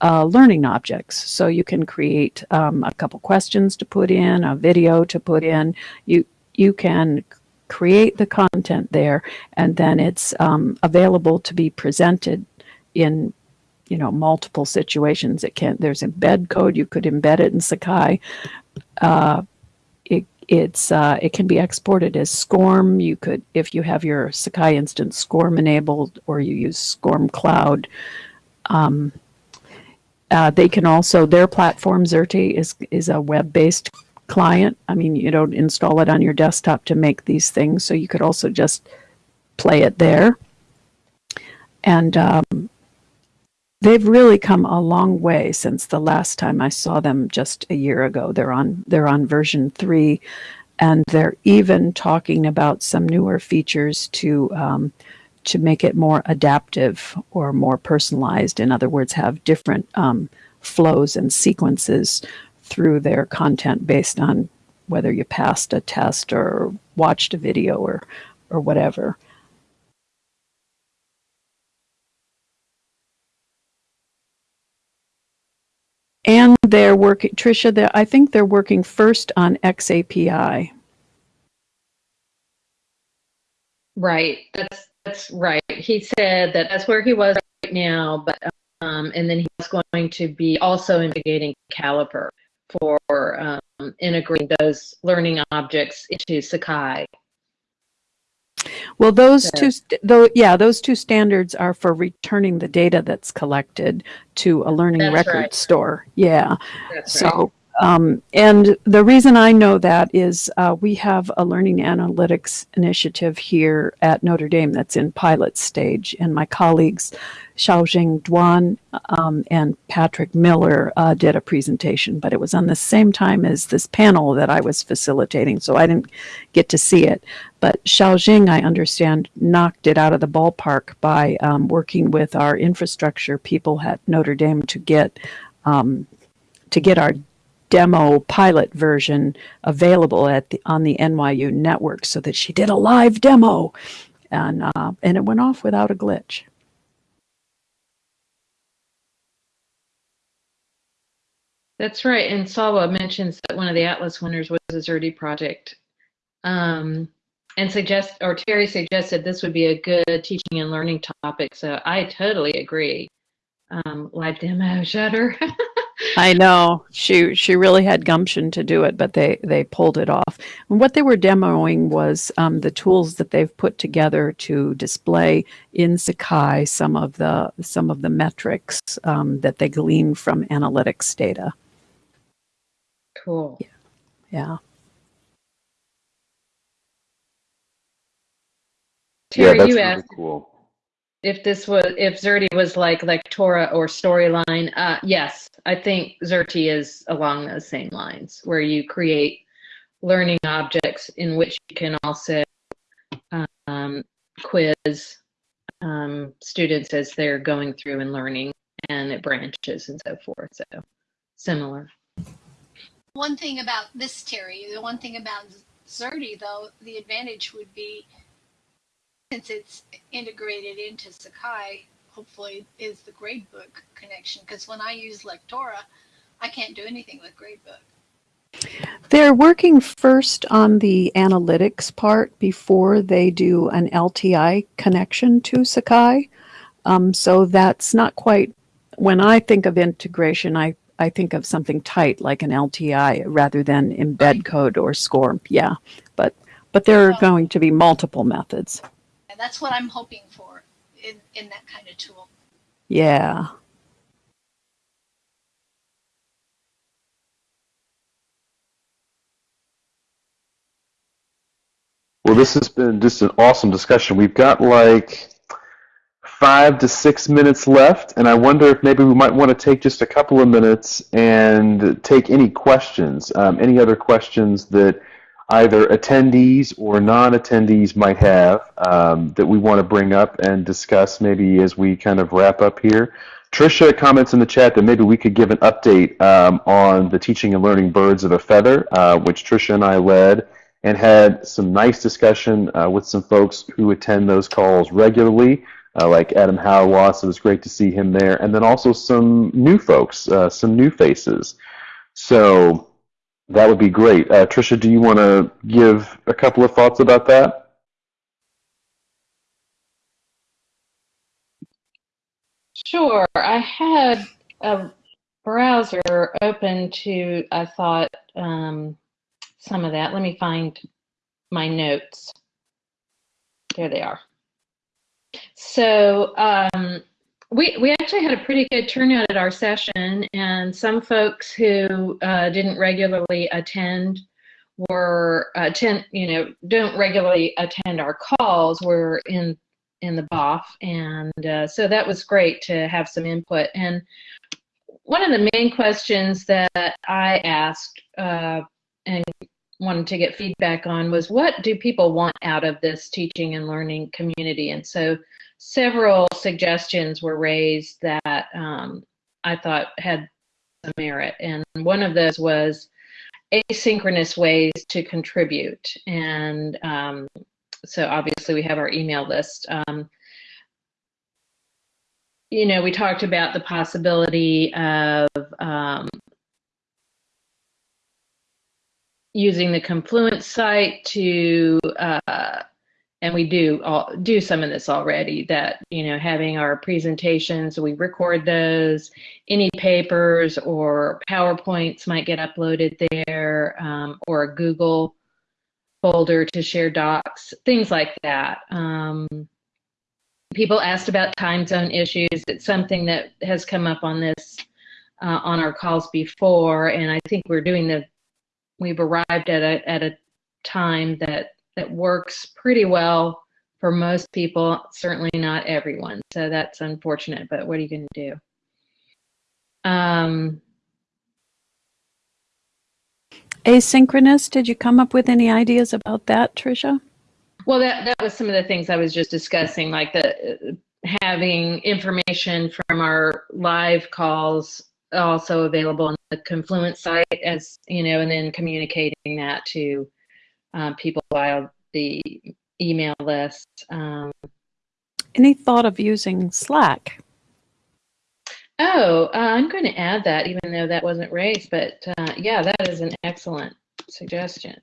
uh, learning objects. So you can create um, a couple questions to put in, a video to put in. You you can create the content there, and then it's um, available to be presented in you know multiple situations. It can there's embed code. You could embed it in Sakai. Uh, it it's uh, it can be exported as SCORM. You could if you have your Sakai instance SCORM enabled, or you use SCORM Cloud. Um, uh, they can also their platform Xerte is is a web based client. I mean, you don't install it on your desktop to make these things, so you could also just play it there. And um, they've really come a long way since the last time I saw them just a year ago. They're on they're on version three, and they're even talking about some newer features to um, to make it more adaptive or more personalized. In other words, have different um, flows and sequences through their content based on whether you passed a test or watched a video or or whatever. And they're working, Tricia. They're, I think they're working first on XAPI. Right. That's that's right. He said that that's where he was right now, but um, and then he was going to be also investigating Caliper for um, integrating those learning objects into Sakai. Well, those two, though, yeah, those two standards are for returning the data that's collected to a learning That's record right. store. Yeah. That's right. So, um, and the reason I know that is uh, we have a learning analytics initiative here at Notre Dame that's in pilot stage, and my colleagues Xiaojing Duan um, and Patrick Miller uh, did a presentation, but it was on the same time as this panel that I was facilitating, so I didn't get to see it. But Xiaojing, I understand, knocked it out of the ballpark by um, working with our infrastructure people at Notre Dame to get um, to get our demo pilot version available at the on the NYU network so that she did a live demo and uh, and it went off without a glitch. That's right. And Salwa mentions that one of the Atlas winners was a Xerte project. Um, and suggest or Terry suggested this would be a good teaching and learning topic. So I totally agree. Um, live demo shutter. [laughs] I know she she really had gumption to do it, but they they pulled it off. And what they were demoing was um, the tools that they've put together to display in Sakai some of the some of the metrics um, that they glean from analytics data. Cool. Yeah. Terry, yeah, that's you really asked cool. if this was if Xerte was like Lectora or Storyline. Uh, yes, I think Xerte is along those same lines, where you create learning objects in which you can also um, quiz um, students as they're going through and learning, and it branches and so forth. So similar. One thing about this, Terry, the one thing about Xerte, though, the advantage would be since it's integrated into Sakai, hopefully, is the gradebook connection. Because when I use Lectora, I can't do anything with gradebook. They're working first on the analytics part before they do an LTI connection to Sakai. Um, so that's not quite, when I think of integration, I, I think of something tight like an LTI rather than embed code or SCORM. Yeah, but, but there are going to be multiple methods. And that's what I'm hoping for in, in that kind of tool. Yeah. Well, this has been just an awesome discussion. We've got like five to six minutes left, and I wonder if maybe we might want to take just a couple of minutes and take any questions, um, any other questions that either attendees or non-attendees might have um, that we want to bring up and discuss maybe as we kind of wrap up here. Trisha comments in the chat that maybe we could give an update um, on the Teaching and Learning Birds of a Feather, uh, which Trisha and I led and had some nice discussion uh, with some folks who attend those calls regularly, uh, like Adam Hauerwas. It was great to see him there. And then also some new folks, uh, some new faces. So that would be great. Uh, Tricia, do you want to give a couple of thoughts about that? Sure. I had a browser open to, I thought, um, some of that. Let me find my notes. There they are. So um, we, we actually had a pretty good turnout at our session, and some folks who uh, didn't regularly attend were attend, you know, don't regularly attend our calls were in in the BOF, and uh, so that was great to have some input. And one of the main questions that I asked uh, and wanted to get feedback on was what do people want out of this teaching and learning community? And so several suggestions were raised that um, I thought had some merit. And one of those was asynchronous ways to contribute. And um, so obviously we have our email list. Um, you know, we talked about the possibility of um, using the Confluence site to, uh, and we do all, do some of this already. That you know, having our presentations, we record those. Any papers or PowerPoints might get uploaded there, um, or a Google folder to share docs, things like that. Um, people asked about time zone issues. It's something that has come up on this uh, on our calls before, and I think we're doing the we've arrived at a at a time that that works pretty well for most people, certainly not everyone. So that's unfortunate, but what are you going to do? Um, Asynchronous, did you come up with any ideas about that, Tricia? well, that that was some of the things I was just discussing, like the having information from our live calls also available on the Confluence site as you know, and then communicating that to um, people via the email list. Um, Any thought of using Slack? oh, uh, I'm going to add that, even though that wasn't raised. But uh, yeah, that is an excellent suggestion.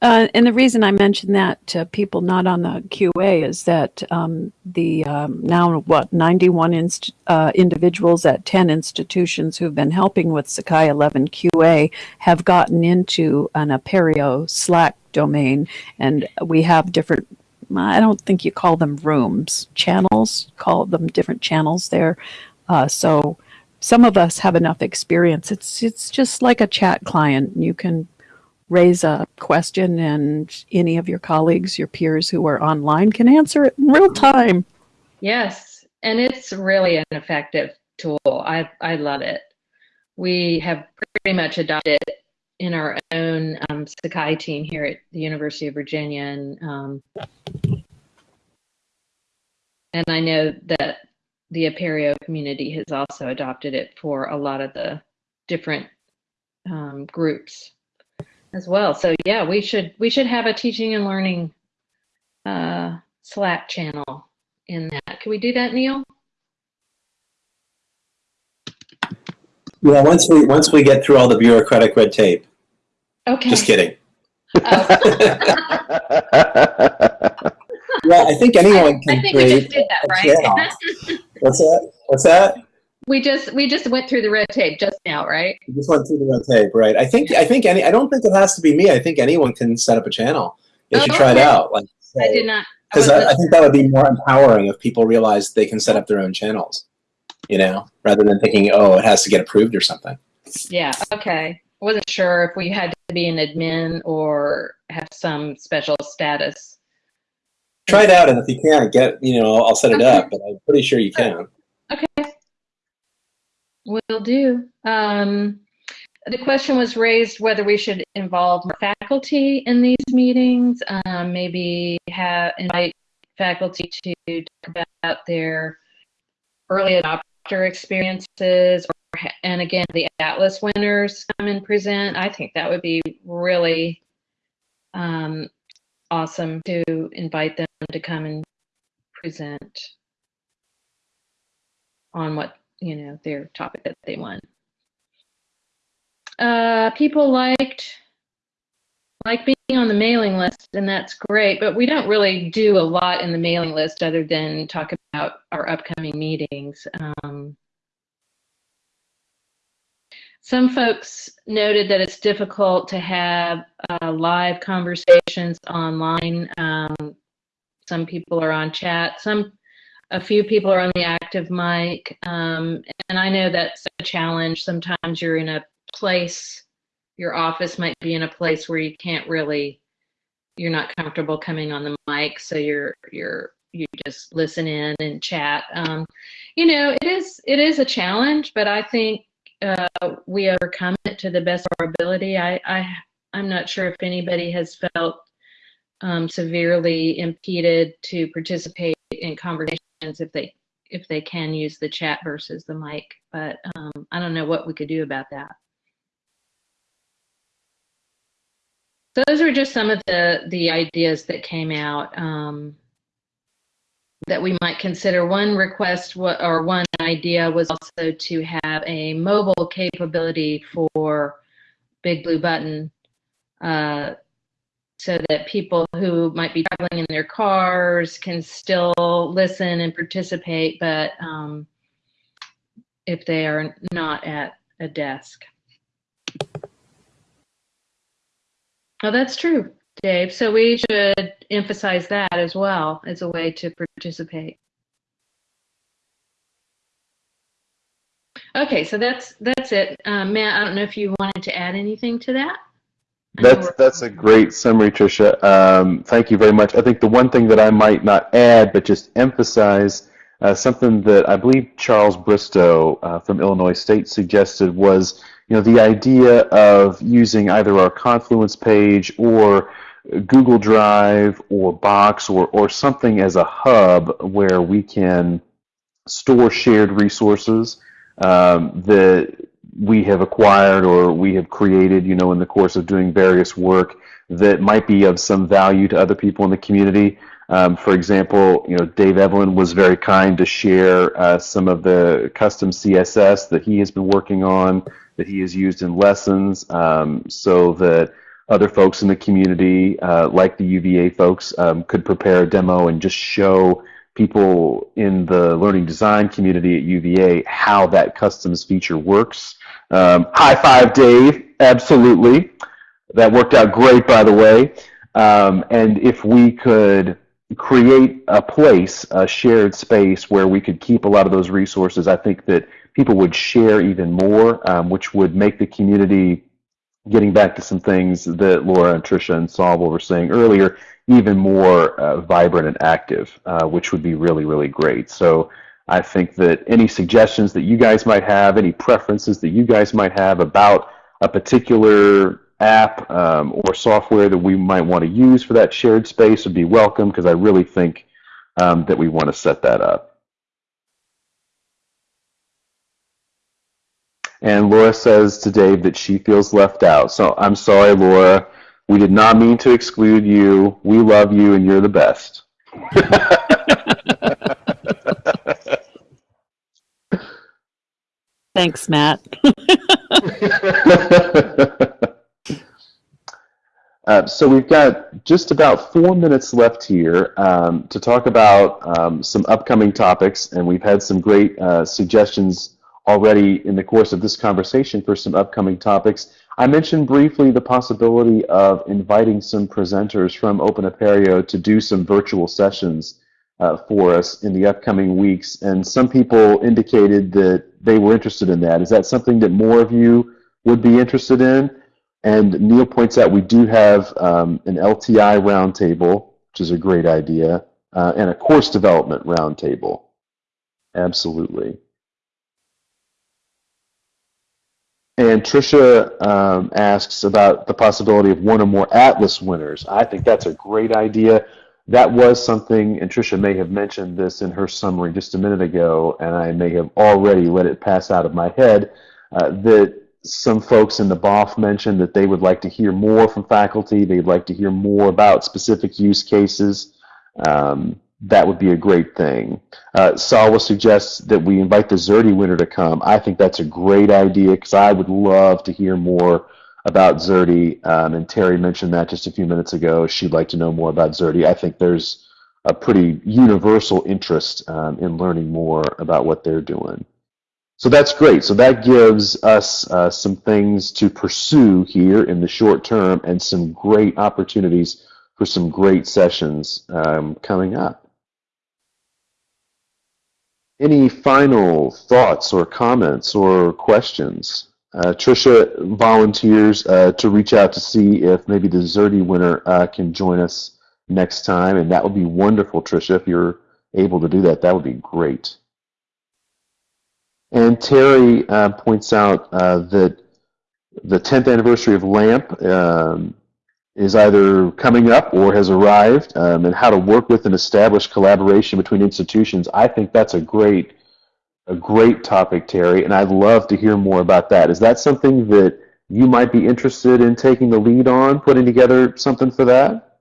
Uh, and the reason I mention that to people not on the QA is that um, the um, now what 91 inst- uh, individuals at 10 institutions who've been helping with Sakai 11 QA have gotten into an Apereo Slack domain, and we have different. I don't think you call them rooms, channels. Call them different channels there. Uh, so some of us have enough experience. It's it's just like a chat client. You can raise a question and any of your colleagues, your peers who are online can answer it in real time. Yes, and it's really an effective tool. I I love it. We have pretty much adopted it in our own um, Sakai team here at the University of Virginia, and um, and I know that the Apereo community has also adopted it for a lot of the different um, groups as well. So yeah, we should we should have a teaching and learning uh, Slack channel in that. Can we do that, Neil? Well, once we once we get through all the bureaucratic red tape. Okay. Just kidding. Oh. [laughs] Well, I think anyone can I think we create just did that, right? [laughs] What's that? What's that? We just we just went through the red tape just now, right? You just went through the red tape, right? I think I think any. I don't think it has to be me. I think anyone can set up a channel if Oh, you try it out. Like, I did not. Because I, wasn't- I think that would be more empowering if people realize they can set up their own channels. You know, rather than thinking, oh, it has to get approved or something. Yeah, okay. I wasn't sure if we had to be an admin or have some special status. Try it out, and if you can't get, you know, I'll set it up. But I'm pretty sure you can. Will do. Um, the question was raised whether we should involve more faculty in these meetings, um, maybe have invite faculty to talk about their early adopter experiences, or, and again, the Atlas winners come and present. I think that would be really um, awesome to invite them to come and present on what you know their topic that they want. Uh, people liked like being on the mailing list, and that's great. But we don't really do a lot in the mailing list other than talk about our upcoming meetings. Um, some folks noted that it's difficult to have uh, live conversations online. Um, some people are on chat. Some a few people are on the active mic, um, and I know that's a challenge. Sometimes you're in a place, your office might be in a place where you can't really, you're not comfortable coming on the mic, so you're you're you just listen in and chat. Um, you know, it is it is a challenge, but I think uh, we overcome it to the best of our ability. I, I I'm not sure if anybody has felt um, severely impeded to participate in conversations if they if they can use the chat versus the mic. But um, I don't know what we could do about that. So those are just some of the the ideas that came out um, that we might consider. One request or one idea was also to have a mobile capability for Big Blue Button. Uh, so that people who might be traveling in their cars can still listen and participate, but um, if they are not at a desk. Oh, that's true, Dave. So we should emphasize that as well as a way to participate. Okay, so that's that's it. Um, Matt, I don't know if you wanted to add anything to that. That's that's a great summary, Tricia. Um, thank you very much. I think the one thing that I might not add, but just emphasize, uh, something that I believe Charles Bristow uh, from Illinois State suggested was, you know, the idea of using either our Confluence page or Google Drive or Box or or something as a hub where we can store shared resources um, we have acquired or we have created, you know, in the course of doing various work that might be of some value to other people in the community. Um, for example, you know, Dave Evelyn was very kind to share uh, some of the custom CSS that he has been working on, that he has used in lessons, um, so that other folks in the community, uh, like the UVA folks, um, could prepare a demo and just show people in the learning design community at UVA how that customs feature works. Um, high five, Dave. Absolutely. That worked out great, by the way. Um, and if we could create a place, a shared space where we could keep a lot of those resources, I think that people would share even more, um, which would make the community, getting back to some things that Laura and Tricia and Saul were saying earlier, even more uh, vibrant and active, uh, which would be really, really great. So I think that any suggestions that you guys might have, any preferences that you guys might have about a particular app um, or software that we might want to use for that shared space would be welcome because I really think um, that we want to set that up. And Laura says to Dave that she feels left out. So I'm sorry, Laura. We did not mean to exclude you. We love you and you're the best. [laughs] Thanks, Matt. [laughs] Uh, so we've got just about four minutes left here um, to talk about um, some upcoming topics, and we've had some great uh, suggestions already in the course of this conversation for some upcoming topics. I mentioned briefly the possibility of inviting some presenters from Open Apereo to do some virtual sessions uh, for us in the upcoming weeks, and some people indicated that they were interested in that. Is that something that more of you would be interested in? And Neil points out we do have um, an LTI roundtable, which is a great idea, uh, and a course development roundtable. Absolutely. And Tricia um, asks about the possibility of one or more Atlas winners. I think that's a great idea. That was something, and Tricia may have mentioned this in her summary just a minute ago, and I may have already let it pass out of my head, uh, that some folks in the BOF mentioned that they would like to hear more from faculty. They'd like to hear more about specific use cases. Um, that would be a great thing. Uh, Salwa suggests that we invite the Xerte winner to come. I think that's a great idea because I would love to hear more about Xerte. Um, and Terry mentioned that just a few minutes ago. She'd like to know more about Xerte. I think there's a pretty universal interest um, in learning more about what they're doing. So that's great. So that gives us uh, some things to pursue here in the short term and some great opportunities for some great sessions um, coming up. Any final thoughts or comments or questions? Uh, Tricia volunteers uh, to reach out to see if maybe the Xerte winner uh, can join us next time, and that would be wonderful, Trisha. If you're able to do that, that would be great. And Terry uh, points out uh, that the 10th anniversary of LAMP um, is either coming up or has arrived, um, and how to work with and establish collaboration between institutions. I think that's a great, a great topic, Terry, and I'd love to hear more about that. Is that something that you might be interested in taking the lead on, putting together something for that?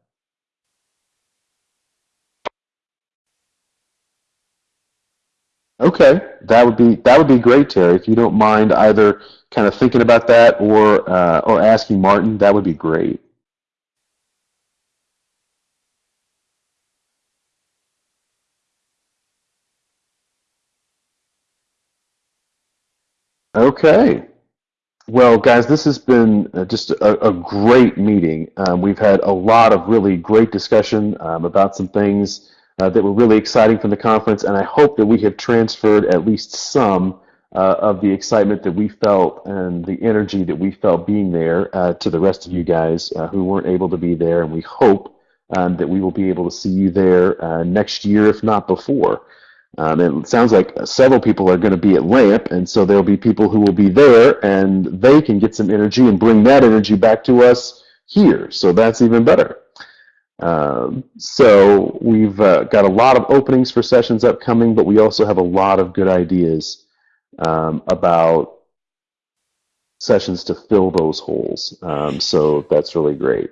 Okay, that would be that would be great, Terry. If you don't mind either kind of thinking about that or uh, or asking Martin, that would be great. Okay. Well, guys, this has been uh, just a, a great meeting. Um, we've had a lot of really great discussion um, about some things uh, that were really exciting from the conference, and I hope that we have transferred at least some uh, of the excitement that we felt and the energy that we felt being there uh, to the rest of you guys uh, who weren't able to be there, and we hope um, that we will be able to see you there uh, next year, if not before. Um, it sounds like several people are going to be at LAMP, and so there'll be people who will be there, and they can get some energy and bring that energy back to us here. So that's even better. Um, so we've uh, got a lot of openings for sessions upcoming, but we also have a lot of good ideas um, about sessions to fill those holes. Um, so that's really great.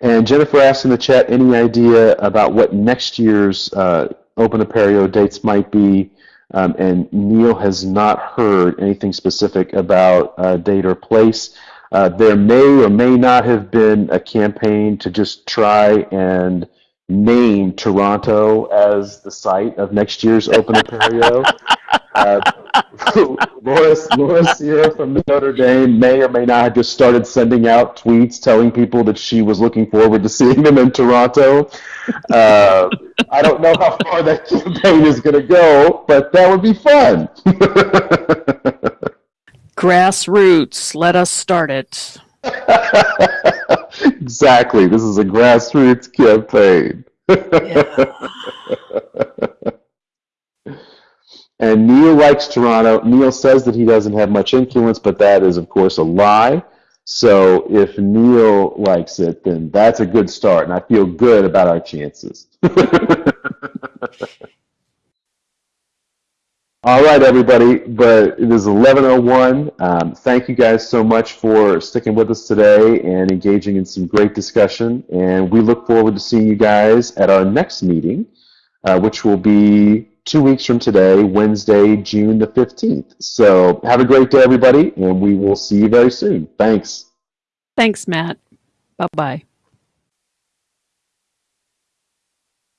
And Jennifer asked in the chat, any idea about what next year's uh, Open Apereo dates might be? Um, and Neil has not heard anything specific about uh, date or place. Uh, there may or may not have been a campaign to just try and name Toronto as the site of next year's Open [laughs] Apereo. uh, Laura, Laura Sierra from Notre Dame may or may not have just started sending out tweets telling people that she was looking forward to seeing them in Toronto. Uh, I don't know how far that campaign is going to go, but that would be fun. [laughs] Grassroots, let us start it. [laughs] exactly. This is a grassroots campaign. [laughs] and Neil likes Toronto. Neil says that he doesn't have much influence, but that is, of course, a lie. So if Neil likes it, then that's a good start, and I feel good about our chances. [laughs] All right, everybody, but it is 11.01. Um, thank you guys so much for sticking with us today and engaging in some great discussion. And we look forward to seeing you guys at our next meeting, uh, which will be two weeks from today, Wednesday, June the 15th. So have a great day, everybody, and we will see you very soon. Thanks. Thanks, Matt. Bye bye.